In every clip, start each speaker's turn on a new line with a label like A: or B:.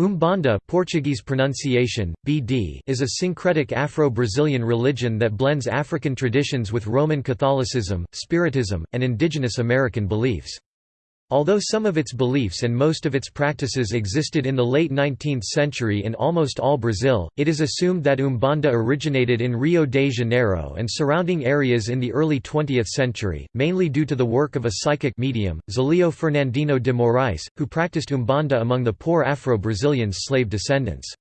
A: Umbanda Portuguese pronunciation, BD is a syncretic Afro-Brazilian religion that blends African traditions with Roman Catholicism, Spiritism, and indigenous American beliefs. Although some of its beliefs and most of its practices existed in the late 19th century in almost all Brazil, it is assumed that Umbanda originated in Rio de Janeiro and surrounding areas in the early 20th century, mainly due to the work of a psychic medium, Zelio Fernandino de Moraes, who practiced Umbanda among the poor Afro-Brazilians' slave descendants.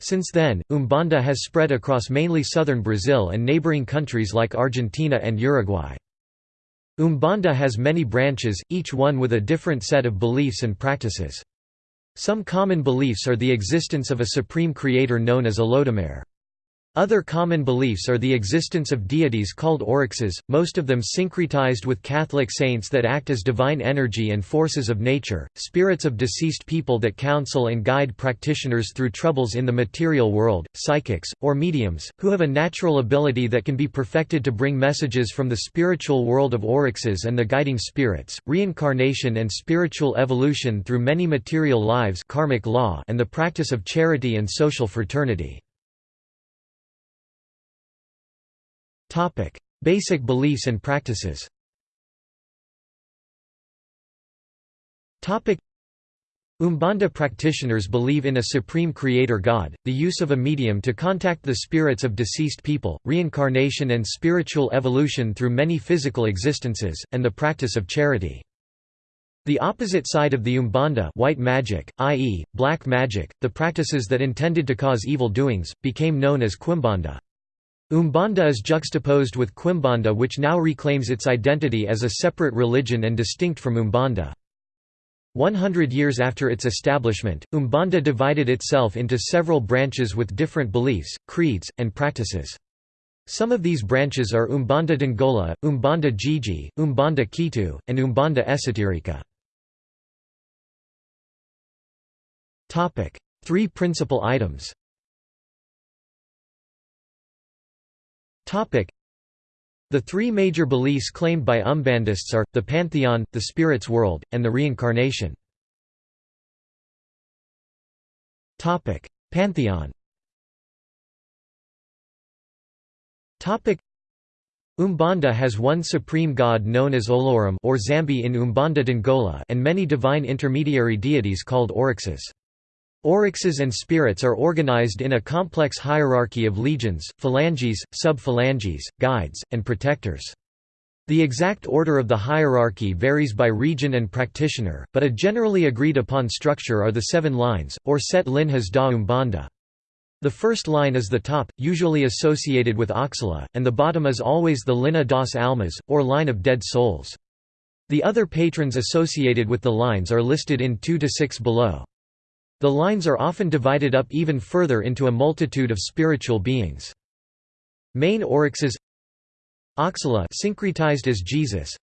A: Since then, Umbanda has spread across mainly southern Brazil and neighboring countries like Argentina and Uruguay. Umbanda has many branches, each one with a different set of beliefs and practices. Some common beliefs are the existence of a supreme creator known as Olodumare. Other common beliefs are the existence of deities called orixás, most of them syncretized with Catholic saints that act as divine energy and forces of nature, spirits of deceased people that counsel and guide practitioners through troubles in the material world, psychics, or mediums, who have a natural ability that can be perfected to bring messages from the spiritual world of orixás and the guiding spirits, reincarnation and spiritual evolution through many material lives karmic law and the practice of charity and social fraternity. Basic beliefs and practices Umbanda practitioners believe in a supreme creator god, the use of a medium to contact the spirits of deceased people, reincarnation and spiritual evolution through many physical existences, and the practice of charity. The opposite side of the Umbanda white magic, i.e., black magic, the practices that intended to cause evil doings, became known as Quimbanda. Umbanda is juxtaposed with Quimbanda which now reclaims its identity as a separate religion and distinct from Umbanda. 100 years after its establishment, Umbanda divided itself into several branches with different beliefs, creeds, and practices. Some of these branches are Umbanda d'Angola, Umbanda Jejê, Umbanda Ketu, and Umbanda Esoterica. Three principal items The three major beliefs claimed by Umbandists are, the pantheon, the spirit's world, and the reincarnation. Pantheon Umbanda has one supreme god known as Olorum or Zambi in Umbanda d'Angola and many divine intermediary deities called orixás. Orixás and spirits are organized in a complex hierarchy of legions, phalanges, sub-phalanges, guides, and protectors. The exact order of the hierarchy varies by region and practitioner, but a generally agreed upon structure are the seven lines, or set linhas da Umbanda. The first line is the top, usually associated with Oxala, and the bottom is always the linha das almas, or line of dead souls. The other patrons associated with the lines are listed in 2 to 6 below. The lines are often divided up even further into a multitude of spiritual beings. Main orixás Oxala syncretized as Jesus.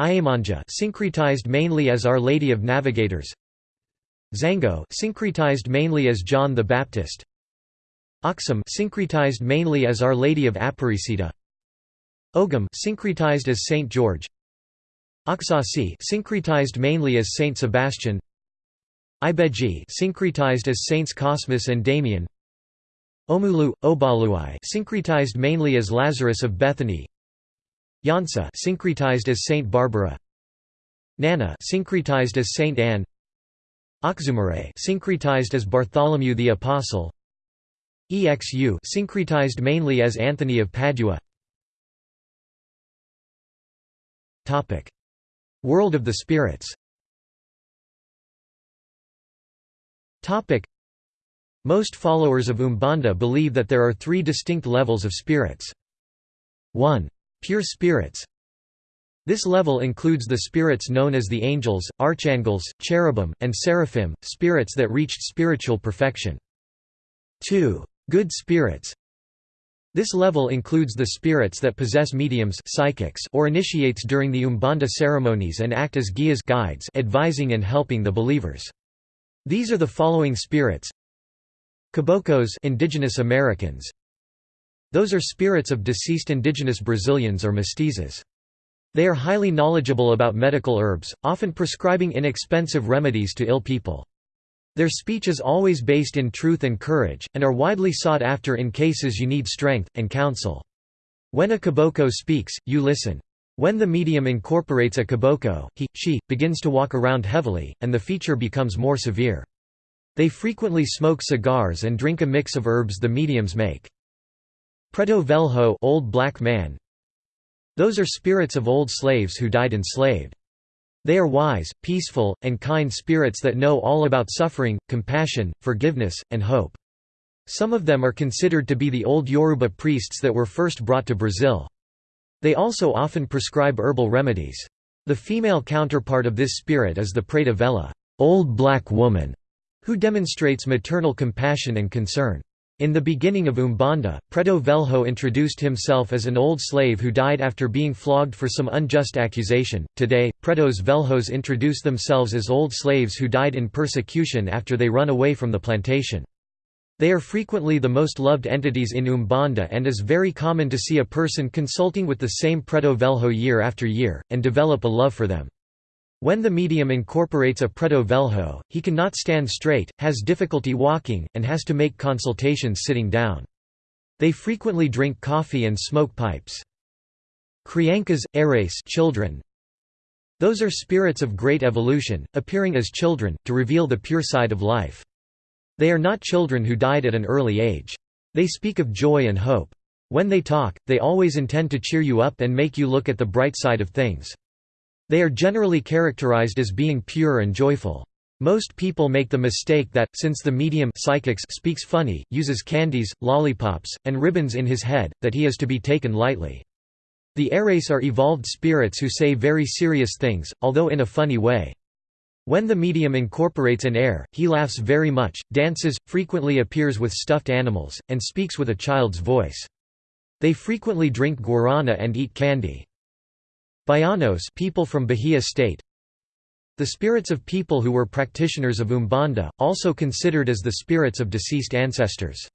A: Iemanjá syncretized mainly as Our Lady of Navigators. Xangô syncretized mainly as John the Baptist. Oxum syncretized mainly as Our Lady of Aparecida. Ogum syncretized as Saint George. Oxóssi syncretized mainly as Saint Sebastian Ibeji syncretized as Saints Cosmas and Damian Omulu, Obaluai syncretized mainly as Lazarus of Bethany. Yansa syncretized as Saint Barbara. Nana syncretized as Saint Anne. Oxumare syncretized as Bartholomew the Apostle. Exu syncretized mainly as Anthony of Padua. Topic. World of the Spirits Most followers of Umbanda believe that there are three distinct levels of spirits. 1. Pure spirits This level includes the spirits known as the angels, archangels, cherubim, and seraphim, spirits that reached spiritual perfection. 2. Good spirits This level includes the spirits that possess mediums psychics or initiates during the Umbanda ceremonies and act as guias guides advising and helping the believers. These are the following spirits Caboclos indigenous Americans Those are spirits of deceased indigenous Brazilians or mestizos. They are highly knowledgeable about medical herbs, often prescribing inexpensive remedies to ill people. Their speech is always based in truth and courage, and are widely sought after in cases you need strength, and counsel. When a caboclo speaks, you listen. When the medium incorporates a caboclo, he, she, begins to walk around heavily, and the feature becomes more severe. They frequently smoke cigars and drink a mix of herbs the mediums make. Preto Velho old black man. Those are spirits of old slaves who died enslaved. They are wise, peaceful, and kind spirits that know all about suffering, compassion, forgiveness, and hope. Some of them are considered to be the old Yoruba priests that were first brought to Brazil. They also often prescribe herbal remedies. The female counterpart of this spirit is the Preta Velha old black woman", who demonstrates maternal compassion and concern. In the beginning of Umbanda, Preto Velho introduced himself as an old slave who died after being flogged for some unjust accusation. Today, Pretos Velhos introduce themselves as old slaves who died in persecution after they run away from the plantation. They are frequently the most loved entities in Umbanda and is very common to see a person consulting with the same Preto Velho year after year, and develop a love for them. When the medium incorporates a preto velho, he cannot stand straight, has difficulty walking, and has to make consultations sitting down. They frequently drink coffee and smoke pipes. Crianças, eres children. Those are spirits of great evolution, appearing as children, to reveal the pure side of life. They are not children who died at an early age. They speak of joy and hope. When they talk, they always intend to cheer you up and make you look at the bright side of things. They are generally characterized as being pure and joyful. Most people make the mistake that, since the medium psychics speaks funny, uses candies, lollipops, and ribbons in his head, that he is to be taken lightly. The Eres are evolved spirits who say very serious things, although in a funny way. When the medium incorporates an air, he laughs very much, dances, frequently appears with stuffed animals, and speaks with a child's voice. They frequently drink guarana and eat candy. Baianos people from Bahia state The spirits of people who were practitioners of Umbanda, also considered as the spirits of deceased ancestors.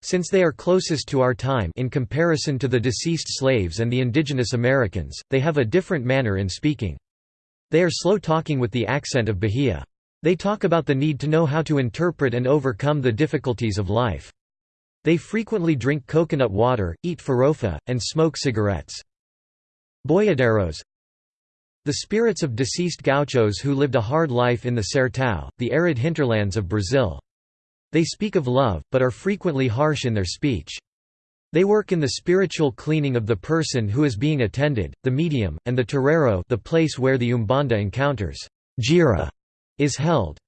A: Since they are closest to our time in comparison to the deceased slaves and the indigenous Americans, they have a different manner in speaking. They are slow talking with the accent of Bahia. They talk about the need to know how to interpret and overcome the difficulties of life. They frequently drink coconut water, eat farofa, and smoke cigarettes. Boiadeiros The spirits of deceased gauchos who lived a hard life in the Sertão, the arid hinterlands of Brazil. They speak of love, but are frequently harsh in their speech. They work in the spiritual cleaning of the person who is being attended, the medium, and the terreiro the place where the Umbanda encounters jira is held.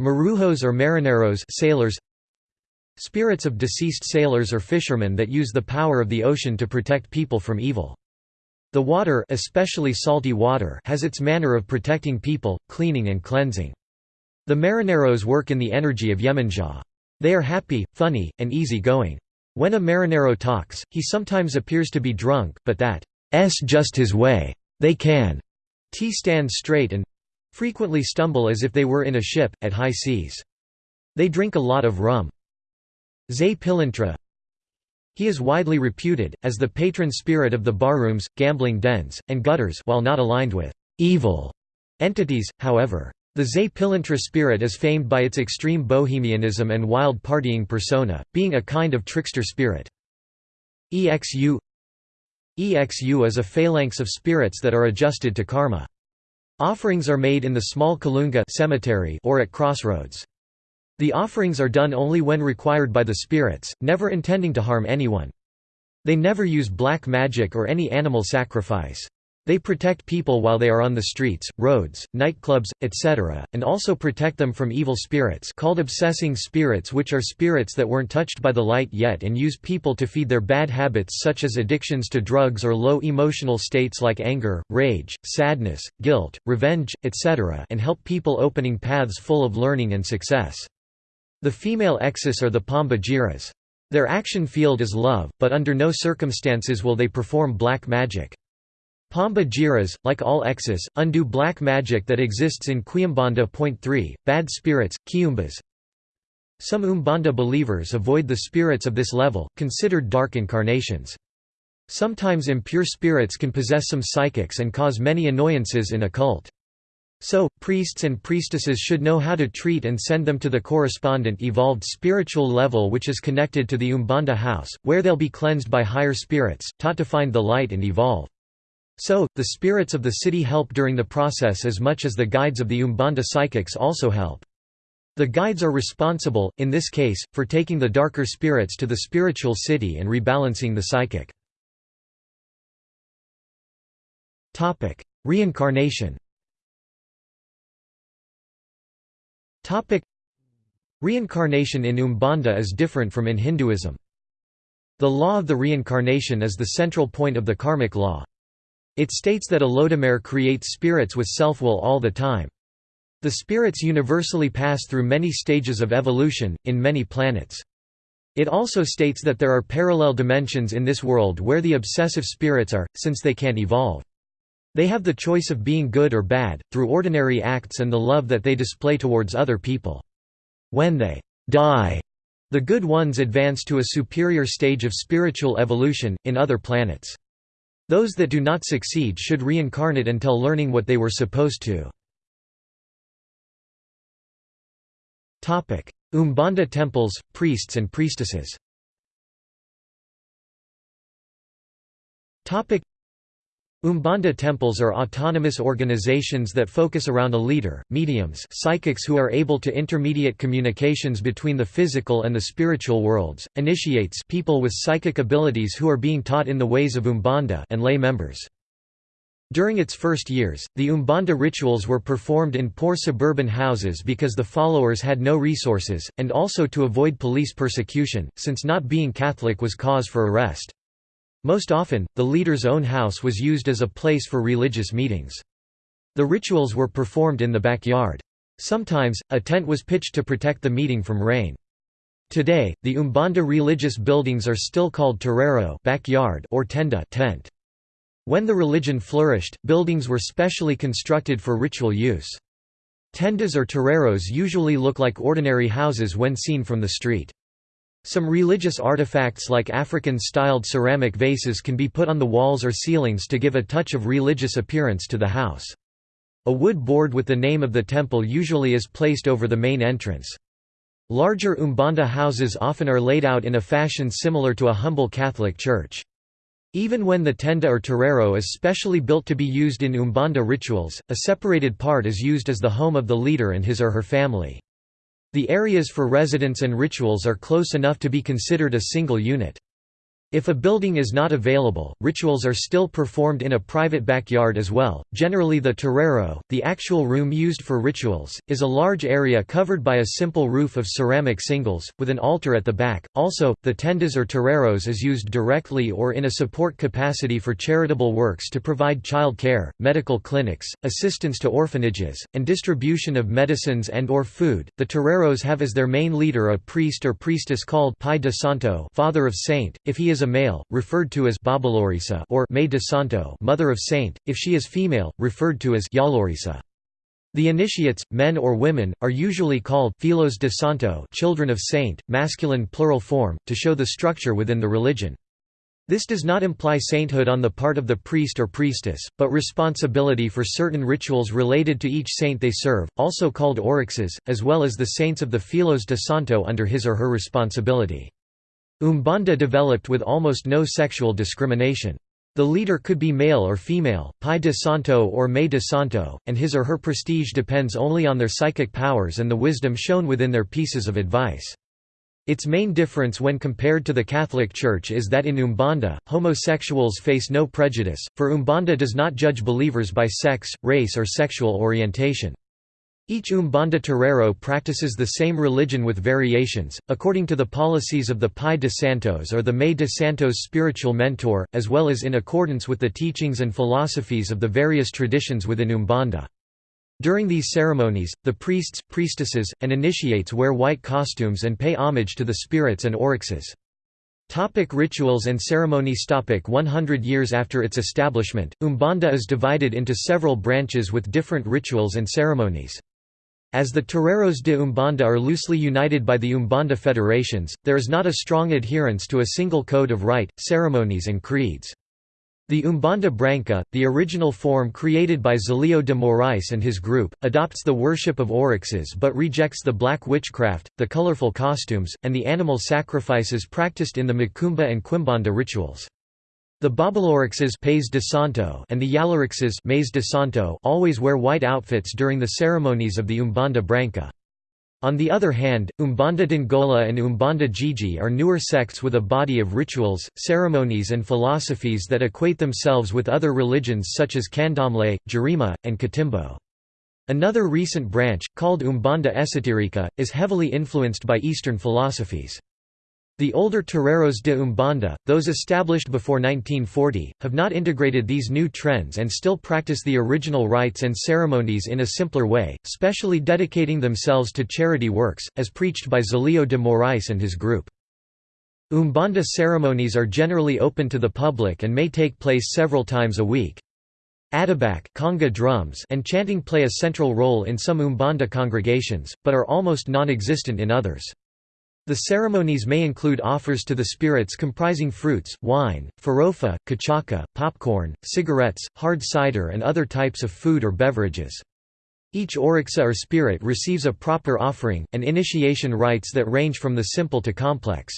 A: Marujos or marinheiros sailors, Spirits of deceased sailors or fishermen that use the power of the ocean to protect people from evil. The water, especially salty water has its manner of protecting people, cleaning and cleansing. The marinheiros work in the energy of Yemanjá. They are happy, funny, and easy-going. When a marinheiro talks, he sometimes appears to be drunk, but that's just his way. They can t stand straight and frequently stumble as if they were in a ship, at high seas. They drink a lot of rum. Zé Pilintra he is widely reputed, as the patron spirit of the barrooms, gambling dens, and gutters while not aligned with «evil» entities, however. The Zé Pilintra spirit is famed by its extreme bohemianism and wild partying persona, being a kind of trickster spirit. EXU EXU is a phalanx of spirits that are adjusted to karma. Offerings are made in the small Kalunga cemetery or at crossroads. The offerings are done only when required by the spirits, never intending to harm anyone. They never use black magic or any animal sacrifice. They protect people while they are on the streets, roads, nightclubs, etc., and also protect them from evil spirits called obsessing spirits which are spirits that weren't touched by the light yet and use people to feed their bad habits such as addictions to drugs or low emotional states like anger, rage, sadness, guilt, revenge, etc. and help people opening paths full of learning and success. The female exes are the Pomba Giras. Their action field is love, but under no circumstances will they perform black magic. Pomba Giras, like all exes, undo black magic that exists in Quimbanda. Point 3, bad spirits, Kiumbas. Some Umbanda believers avoid the spirits of this level, considered dark incarnations. Sometimes impure spirits can possess some psychics and cause many annoyances in a cult. So, priests and priestesses should know how to treat and send them to the correspondent evolved spiritual level which is connected to the Umbanda house, where they'll be cleansed by higher spirits, taught to find the light and evolve. So, the spirits of the city help during the process as much as the guides of the Umbanda psychics also help. The guides are responsible, in this case, for taking the darker spirits to the spiritual city and rebalancing the psychic. Reincarnation Reincarnation in Umbanda is different from in Hinduism. The law of the reincarnation is the central point of the karmic law. It states that Olodumare creates spirits with self-will all the time. The spirits universally pass through many stages of evolution, in many planets. It also states that there are parallel dimensions in this world where the obsessive spirits are, since they can't evolve. They have the choice of being good or bad, through ordinary acts and the love that they display towards other people. When they die, the good ones advance to a superior stage of spiritual evolution, in other planets. Those that do not succeed should reincarnate until learning what they were supposed to. Umbanda temples, priests and priestesses Umbanda temples are autonomous organizations that focus around a leader, mediums psychics who are able to intermediate communications between the physical and the spiritual worlds, initiates people with psychic abilities who are being taught in the ways of Umbanda and lay members. During its first years, the Umbanda rituals were performed in poor suburban houses because the followers had no resources, and also to avoid police persecution, since not being Catholic was cause for arrest. Most often, the leader's own house was used as a place for religious meetings. The rituals were performed in the backyard. Sometimes, a tent was pitched to protect the meeting from rain. Today, the Umbanda religious buildings are still called terreiro backyard or tenda tent. When the religion flourished, buildings were specially constructed for ritual use. Tendas or terreiros usually look like ordinary houses when seen from the street. Some religious artifacts like African-styled ceramic vases can be put on the walls or ceilings to give a touch of religious appearance to the house. A wood board with the name of the temple usually is placed over the main entrance. Larger Umbanda houses often are laid out in a fashion similar to a humble Catholic church. Even when the tenda or terreiro is specially built to be used in Umbanda rituals, a separated part is used as the home of the leader and his or her family. The areas for residence and rituals are close enough to be considered a single unit. If a building is not available, rituals are still performed in a private backyard as well. Generally, the terreiro, the actual room used for rituals, is a large area covered by a simple roof of ceramic singles, with an altar at the back. Also, the tendas or terreiros is used directly or in a support capacity for charitable works to provide child care, medical clinics, assistance to orphanages, and distribution of medicines and or food. The terreiros have as their main leader a priest or priestess called Pai de Santo, father of saint, if he is is a male, referred to as Babalorisa or Mãe de Santo mother of saint, if she is female, referred to as Yalorisa. The initiates, men or women, are usually called Filhos de Santo children of saint, masculine plural form, to show the structure within the religion. This does not imply sainthood on the part of the priest or priestess, but responsibility for certain rituals related to each saint they serve, also called orixás, as well as the saints of the Filhos de Santo under his or her responsibility. Umbanda developed with almost no sexual discrimination. The leader could be male or female, Pai de Santo or Mãe de Santo, and his or her prestige depends only on their psychic powers and the wisdom shown within their pieces of advice. Its main difference when compared to the Catholic Church is that in Umbanda, homosexuals face no prejudice, for Umbanda does not judge believers by sex, race or sexual orientation. Each Umbanda Terreiro practices the same religion with variations, according to the policies of the Pai de Santos or the Mãe de Santos spiritual mentor, as well as in accordance with the teachings and philosophies of the various traditions within Umbanda. During these ceremonies, the priests, priestesses, and initiates wear white costumes and pay homage to the spirits and orixás. Topic rituals and ceremonies Topic 100 years after its establishment, Umbanda is divided into several branches with different rituals and ceremonies. As the Terreiros de Umbanda are loosely united by the Umbanda federations, there is not a strong adherence to a single code of rite, ceremonies and creeds. The Umbanda Branca, the original form created by Zelio de Moraes and his group, adopts the worship of orixás but rejects the black witchcraft, the colorful costumes, and the animal sacrifices practiced in the Macumba and Quimbanda rituals. The Babalorixes de Santo and the Yalorixes de Santo always wear white outfits during the ceremonies of the Umbanda Branca. On the other hand, Umbanda d'Angola and Umbanda Jejê are newer sects with a body of rituals, ceremonies and philosophies that equate themselves with other religions such as Candomblé, Jurema, and Catimbó. Another recent branch, called Umbanda Esoterica, is heavily influenced by Eastern philosophies. The older terreiros de Umbanda, those established before 1940, have not integrated these new trends and still practice the original rites and ceremonies in a simpler way, specially dedicating themselves to charity works, as preached by Zelio de Moraes and his group. Umbanda ceremonies are generally open to the public and may take place several times a week. Atabaque conga drums and chanting play a central role in some Umbanda congregations, but are almost non-existent in others. The ceremonies may include offers to the spirits comprising fruits, wine, farofa, cachaca, popcorn, cigarettes, hard cider and other types of food or beverages. Each orixa or spirit receives a proper offering, and initiation rites that range from the simple to complex.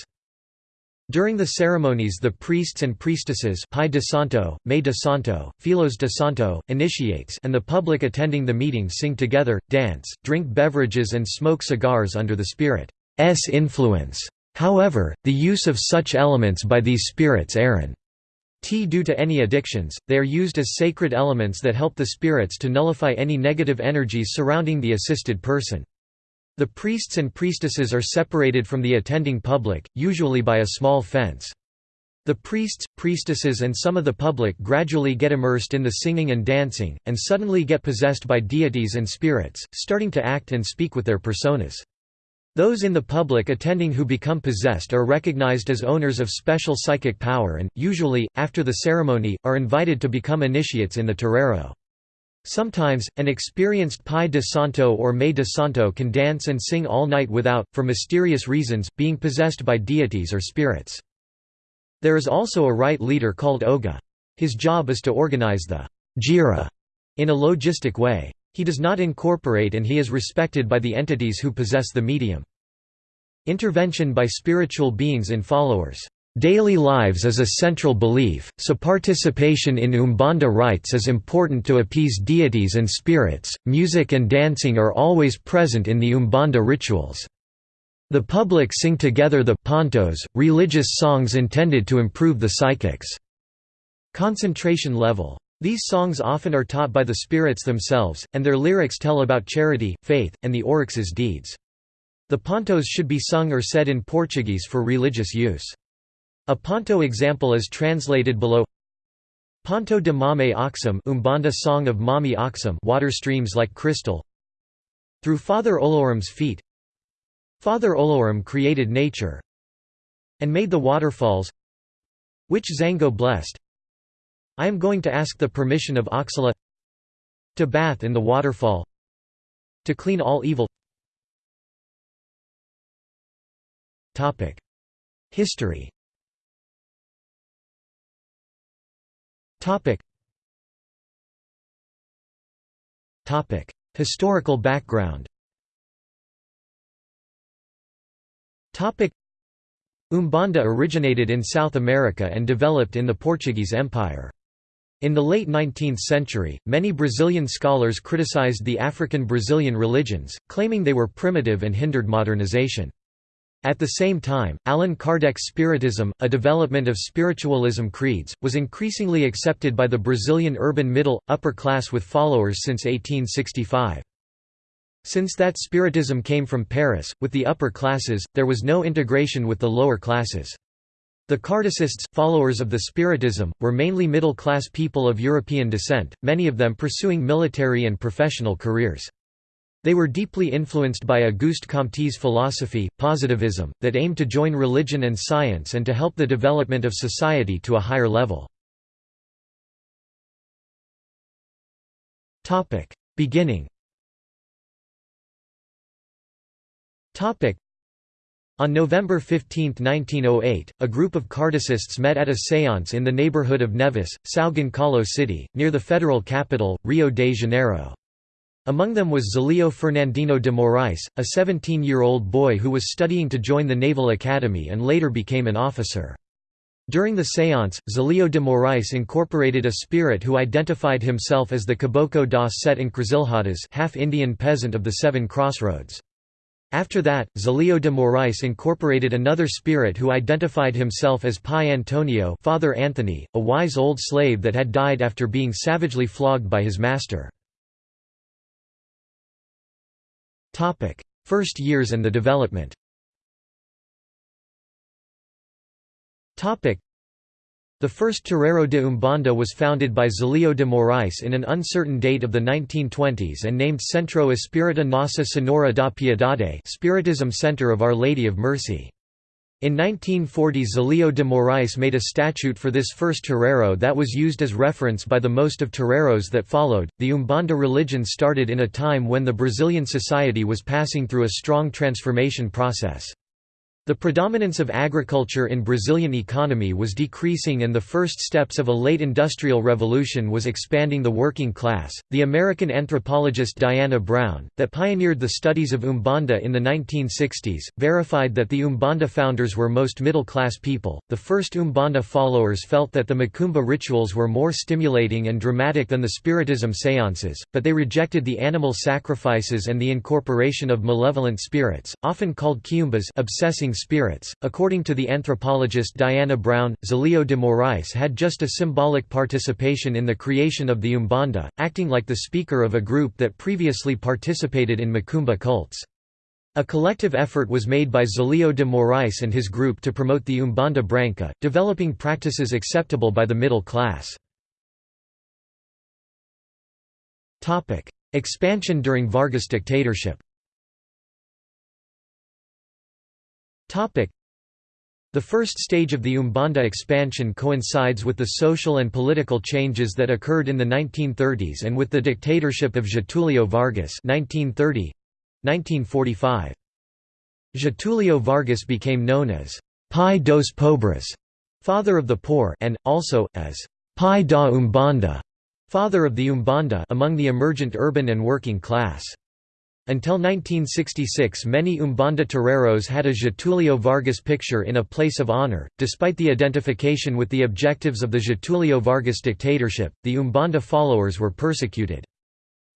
A: During the ceremonies the priests and priestesses Pai de Santo, Mãe de Santo, Filhos de Santo, initiates and the public attending the meeting sing together, dance, drink beverages and smoke cigars under the spirit. S influence. However, the use of such elements by these spirits Aaron T due to any addictions, they are used as sacred elements that help the spirits to nullify any negative energies surrounding the assisted person. The priests and priestesses are separated from the attending public, usually by a small fence. The priests, priestesses and some of the public gradually get immersed in the singing and dancing, and suddenly get possessed by deities and spirits, starting to act and speak with their personas. Those in the public attending who become possessed are recognized as owners of special psychic power and, usually, after the ceremony, are invited to become initiates in the terreiro. Sometimes, an experienced Pai de Santo or Mãe de Santo can dance and sing all night without, for mysterious reasons, being possessed by deities or spirits. There is also a rite leader called Oga. His job is to organize the jira in a logistic way. He does not incorporate and he is respected by the entities who possess the medium. Intervention by spiritual beings in followers' daily lives is a central belief, so participation in Umbanda rites is important to appease deities and spirits. Music and dancing are always present in the Umbanda rituals. The public sing together the pontos, religious songs intended to improve the psychics' concentration level. These songs often are taught by the spirits themselves, and their lyrics tell about charity, faith, and the orixá's deeds. The pontos should be sung or said in Portuguese for religious use. A ponto example is translated below Ponto de Mame Oxum Umbanda Song of Mami Oxum water streams like crystal Through Father Olorum's feet Father Olorum created nature and made the waterfalls which Xangô blessed I am going to ask the permission of Oxala to bath in the waterfall to clean all evil. History. Historical background. Umbanda originated in South America and developed in the Portuguese Empire. In the late 19th century, many Brazilian scholars criticized the African Brazilian religions, claiming they were primitive and hindered modernization. At the same time, Allan Kardec's Spiritism, a development of spiritualism creeds, was increasingly accepted by the Brazilian urban middle, upper class with followers since 1865. Since that Spiritism came from Paris, with the upper classes, there was no integration with the lower classes. The Kardecists, followers of the Spiritism, were mainly middle-class people of European descent, many of them pursuing military and professional careers. They were deeply influenced by Auguste Comte's philosophy, positivism, that aimed to join religion and science and to help the development of society to a higher level. Beginning On November 15, 1908, a group of Kardecists met at a séance in the neighborhood of Neves, São Gonçalo City, near the federal capital, Rio de Janeiro. Among them was Zelio Fernandino de Moraes, a 17-year-old boy who was studying to join the Naval Academy and later became an officer. During the séance, Zelio de Moraes incorporated a spirit who identified himself as the Caboclo das Sete Encruzilhadas half Indian peasant of the Seven Crossroads. After that, Zelio de Moraes incorporated another spirit who identified himself as Pai Antonio Father Anthony, a wise old slave that had died after being savagely flogged by his master. First years and the development the first Terreiro de Umbanda was founded by Zelio de Moraes in an uncertain date of the 1920s and named Centro Espírita Nossa Senhora da Piedade Spiritism Center of Our Lady of Mercy. In 1940 Zelio de Moraes made a statute for this first terreiro that was used as reference by the most of terreiros that followed. The Umbanda religion started in a time when the Brazilian society was passing through a strong transformation process. The predominance of agriculture in Brazilian economy was decreasing and the first steps of a late industrial revolution was expanding the working class. The American anthropologist Diana Brown, that pioneered the studies of Umbanda in the 1960s, verified that the Umbanda founders were most middle-class people. The first Umbanda followers felt that the Macumba rituals were more stimulating and dramatic than the Spiritism séances, but they rejected the animal sacrifices and the incorporation of malevolent spirits, often called quiumbas obsessing spirits. According to the anthropologist Diana Brown, Zelio de Moraes had just a symbolic participation in the creation of the Umbanda, acting like the speaker of a group that previously participated in Macumba cults. A collective effort was made by Zelio de Moraes and his group to promote the Umbanda Branca, developing practices acceptable by the middle class. Expansion during Vargas dictatorship the first stage of the Umbanda expansion coincides with the social and political changes that occurred in the 1930s and with the dictatorship of Getulio Vargas 1930 1945. Getulio Vargas became known as Pai dos Pobres, father of the poor, and also as Pai da Umbanda, father of the Umbanda, among the emergent urban and working class. Until 1966 many Umbanda terreiros had a Getulio Vargas picture in a place of honor. Despite the identification with the objectives of the Getulio Vargas dictatorship, the Umbanda followers were persecuted.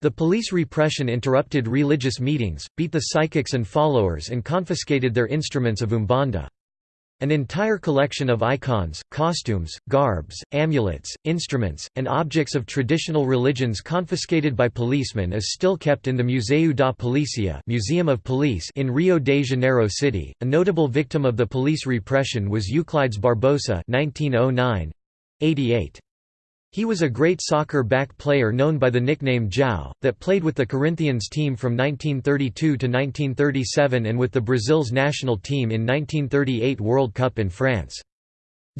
A: The police repression interrupted religious meetings, beat the psychics and followers and confiscated their instruments of Umbanda. An entire collection of icons, costumes, garbs, amulets, instruments, and objects of traditional religions confiscated by policemen is still kept in the Museu da Polícia Museum of Police in Rio de Janeiro City. A notable victim of the police repression was Euclides Barbosa 1909 88. He was a great soccer back player known by the nickname Jaú, that played with the Corinthians team from 1932 to 1937 and with the Brazil's national team in 1938 World Cup in France.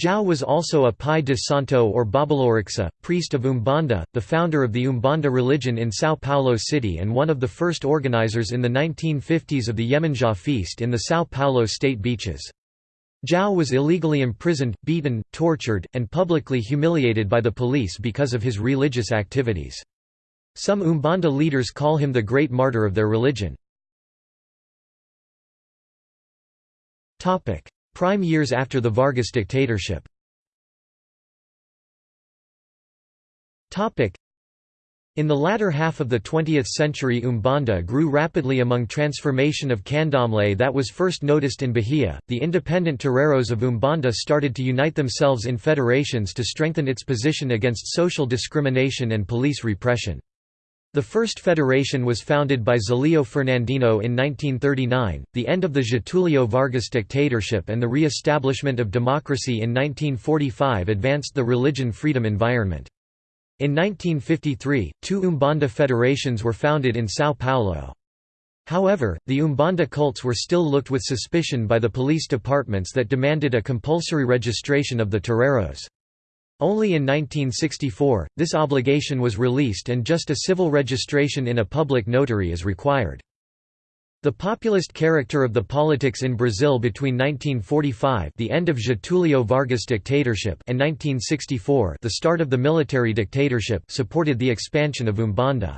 A: Jaú was also a Pai de Santo or Babalorixa, priest of Umbanda, the founder of the Umbanda religion in São Paulo City and one of the first organizers in the 1950s of the Iemanjá feast in the São Paulo state beaches. Jaú was illegally imprisoned, beaten, tortured, and publicly humiliated by the police because of his religious activities. Some Umbanda leaders call him the great martyr of their religion. Prime years after the Vargas dictatorship in the latter half of the 20th century Umbanda grew rapidly among transformation of candomblé that was first noticed in Bahia. The independent terreiros of Umbanda started to unite themselves in federations to strengthen its position against social discrimination and police repression. The first federation was founded by Zelio Fernandino in 1939. The end of the Getulio Vargas dictatorship and the re-establishment of democracy in 1945 advanced the religion freedom environment. In 1953, two Umbanda federations were founded in São Paulo. However, the Umbanda cults were still looked with suspicion by the police departments that demanded a compulsory registration of the terreiros. Only in 1964, this obligation was released and just a civil registration in a public notary is required. The populist character of the politics in Brazil between 1945 the end of Getúlio Vargas dictatorship and 1964 the start of the military dictatorship supported the expansion of Umbanda.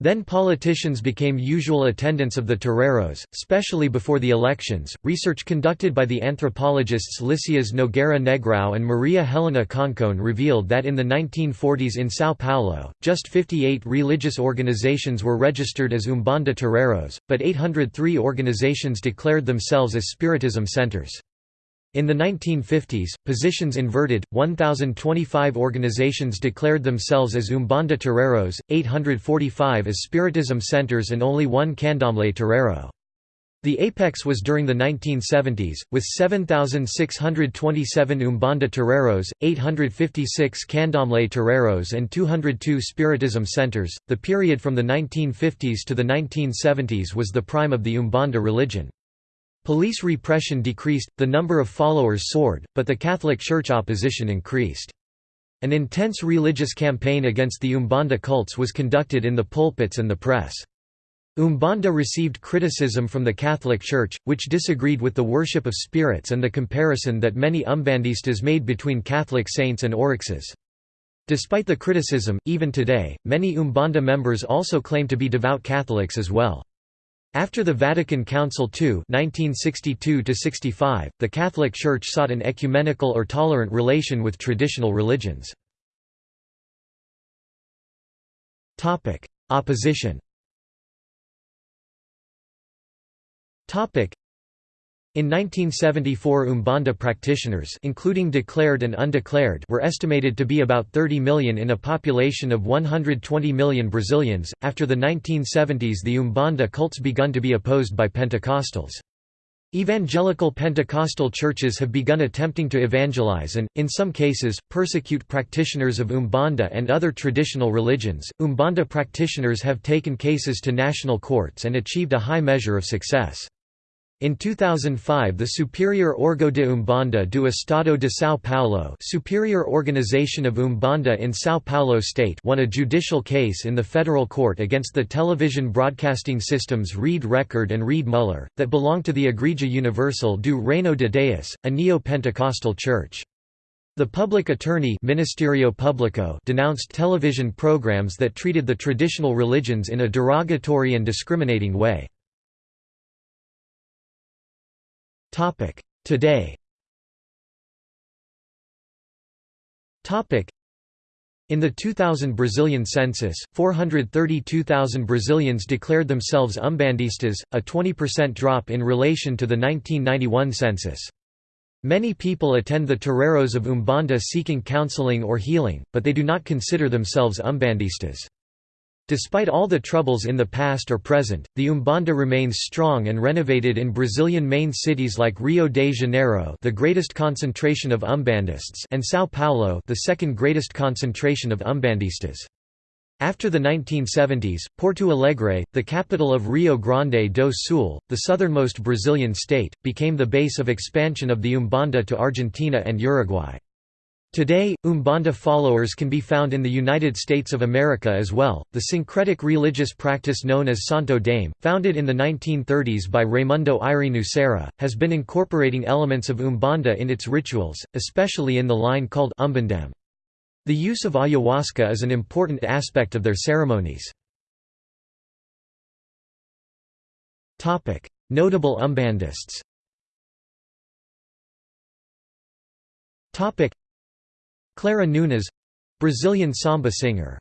A: Then politicians became usual attendants of the terreiros, especially before the elections. Research conducted by the anthropologists Lysias Nogueira Negrão and Maria Helena Concone revealed that in the 1940s in São Paulo, just 58 religious organizations were registered as Umbanda terreiros, but 803 organizations declared themselves as Spiritism centers. In the 1950s, positions inverted, 1,025 organizations declared themselves as Umbanda Terreiros, 845 as Spiritism centers and only one Candomblé Terreiro. The apex was during the 1970s, with 7,627 Umbanda Terreiros, 856 Candomblé Terreiros, and 202 Spiritism centers. The period from the 1950s to the 1970s was the prime of the Umbanda religion. Police repression decreased, the number of followers soared, but the Catholic Church opposition increased. An intense religious campaign against the Umbanda cults was conducted in the pulpits and the press. Umbanda received criticism from the Catholic Church, which disagreed with the worship of spirits and the comparison that many Umbandistas made between Catholic saints and orixás. Despite the criticism, even today, many Umbanda members also claim to be devout Catholics as well. After the Vatican Council II 1962 the Catholic Church sought an ecumenical or tolerant relation with traditional religions. Opposition in 1974 Umbanda practitioners including declared and undeclared were estimated to be about 30 million in a population of 120 million Brazilians. After the 1970s the Umbanda cults begun to be opposed by Pentecostals. Evangelical Pentecostal churches have begun attempting to evangelize and, in some cases, persecute practitioners of Umbanda and other traditional religions. Umbanda practitioners have taken cases to national courts and achieved a high measure of success. In 2005 the Superior Órgão de Umbanda do Estado de São Paulo Superior Organization of Umbanda in São Paulo State won a judicial case in the federal court against the television broadcasting systems Rede Record and Rede Mulher, that belong to the Igreja Universal do Reino de Deus, a neo-Pentecostal church. The public attorney Ministerio Público denounced television programs that treated the traditional religions in a derogatory and discriminating way. Today in the 2000 Brazilian census, 432,000 Brazilians declared themselves umbandistas, a 20% drop in relation to the 1991 census. Many people attend the terreiros of Umbanda seeking counseling or healing, but they do not consider themselves umbandistas. Despite all the troubles in the past or present, the Umbanda remains strong and renovated in Brazilian main cities like Rio de Janeiro the greatest concentration of Umbandists and São Paulo the second greatest concentration of Umbandistas. After the 1970s, Porto Alegre, the capital of Rio Grande do Sul, the southernmost Brazilian state, became the base of expansion of the Umbanda to Argentina and Uruguay. Today, Umbanda followers can be found in the United States of America as well. The syncretic religious practice known as Santo Daime, founded in the 1930s by Raimundo Irineu Serra, has been incorporating elements of Umbanda in its rituals, especially in the line called Umbandaime. The use of ayahuasca is an important aspect of their ceremonies. Notable Umbandists Clara Nunes Brazilian samba singer.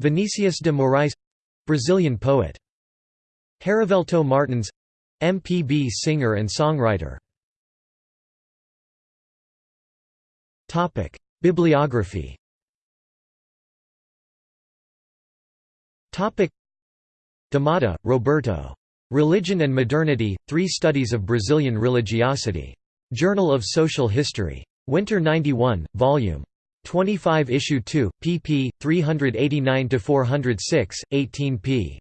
A: Vinicius de Moraes Brazilian poet. Herivelto Martins MPB singer and songwriter. Topic: Bibliography. Topic: DaMatta, Roberto. Religion and Modernity: Three Studies of Brazilian Religiosity. Journal of Social History. Winter 91, Vol. 25 Issue 2, pp. 389–406, 18 p.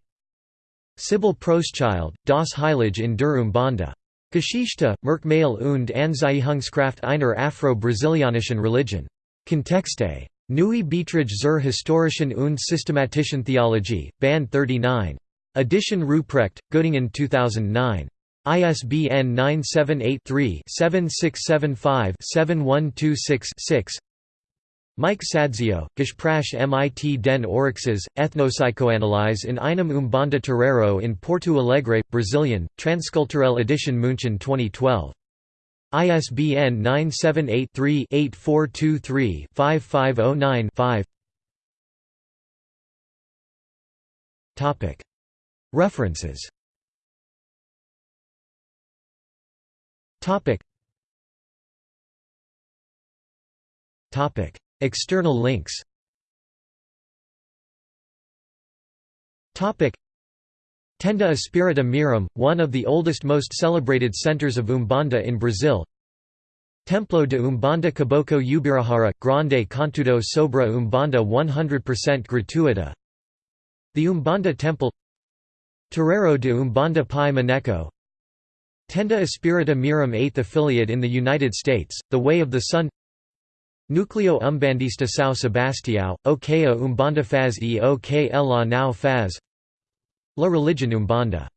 A: Sibyl Proschild, Das Heilige in der Umbanda. Geschichte, Merkmale und Anziehungskraft einer Afro-Brasilianischen Religion. Kontexte. Neue Beiträge zur historischen und systematischen Theologie, Band 39. Edition Ruprecht, Göttingen 2009. ISBN 978-3-7675-7126-6 Mike Sadzio, Gespräch mit den Orixás, Ethnopsychoanalyse in einem Umbanda Terreiro in Porto Alegre, Brazilian, Transculturelle Edition München 2012. ISBN 978-3-8423-5509-5 References External links. Topic. Tenda Espírita Mirim, one of the oldest most celebrated centers of Umbanda in Brazil. Templo de Umbanda Caboclo Ubirahara, Grande Contudo Sobra Umbanda 100% gratuita. The Umbanda Temple. Terreiro de Umbanda Pai Maneco Tenda Espírita Mirim 8th affiliate in the United States, The Way of the Sun Núcleo Umbandista São Sebastião, Okeia Umbanda faz e o que ela não faz La Religion Umbanda